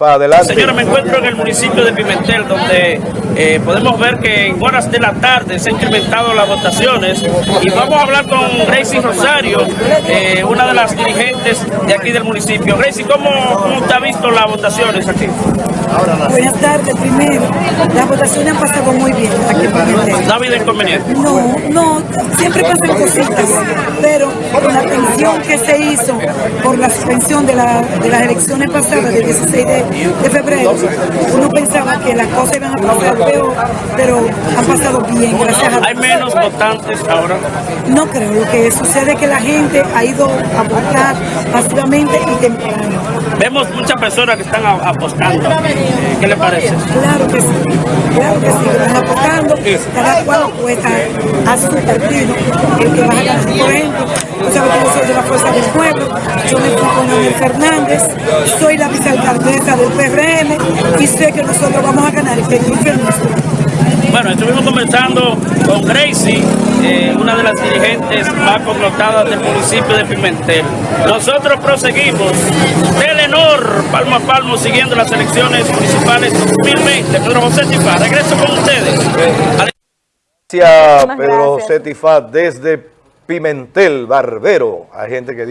Para adelante. Señora, me encuentro en el municipio de Pimentel, donde eh, podemos ver que en horas de la tarde se han incrementado las votaciones y vamos a hablar con Gracie Rosario, eh, una de las dirigentes de aquí del municipio. Gracie, ¿cómo, cómo usted ha visto las votaciones aquí? Buenas tardes, primero. Las votaciones han pasado muy bien aquí en Pimentel. ¿No ha habido inconveniente? No, no, siempre pasan cositas, pero con la pensión que se hizo por la suspensión de, la- de las elecciones pasadas del 16 de, de febrero, uno pensaba que las cosas iban a pasar peor, pero han pasado bien, gracias a Hay Dios. menos votantes ahora. No creo, lo que sucede es que la gente ha ido a votar masivamente y temprano. Vemos muchas personas que están apostando. Eh, ¿Qué le parece? Claro que sí, claro que sí, están apostando, cada cual apuesta a su partido, el que va a ganar. Por ejemplo, tú sabes que yo soy de la Fuerza del Pueblo, yo me Leonel Fernández, soy la vicealcaldesa del PRM y sé que nosotros vamos a ganar nuestro. Bueno, estuvimos conversando con Gracie, eh, una de las dirigentes más connotadas del municipio de Pimentel. Nosotros proseguimos, Telenor, palmo a palmo, siguiendo las elecciones municipales 2020. Pedro José Tifa, regreso con ustedes. Gracias, Pedro. José Tifat, desde Pimentel, Barbero. Hay gente que dice...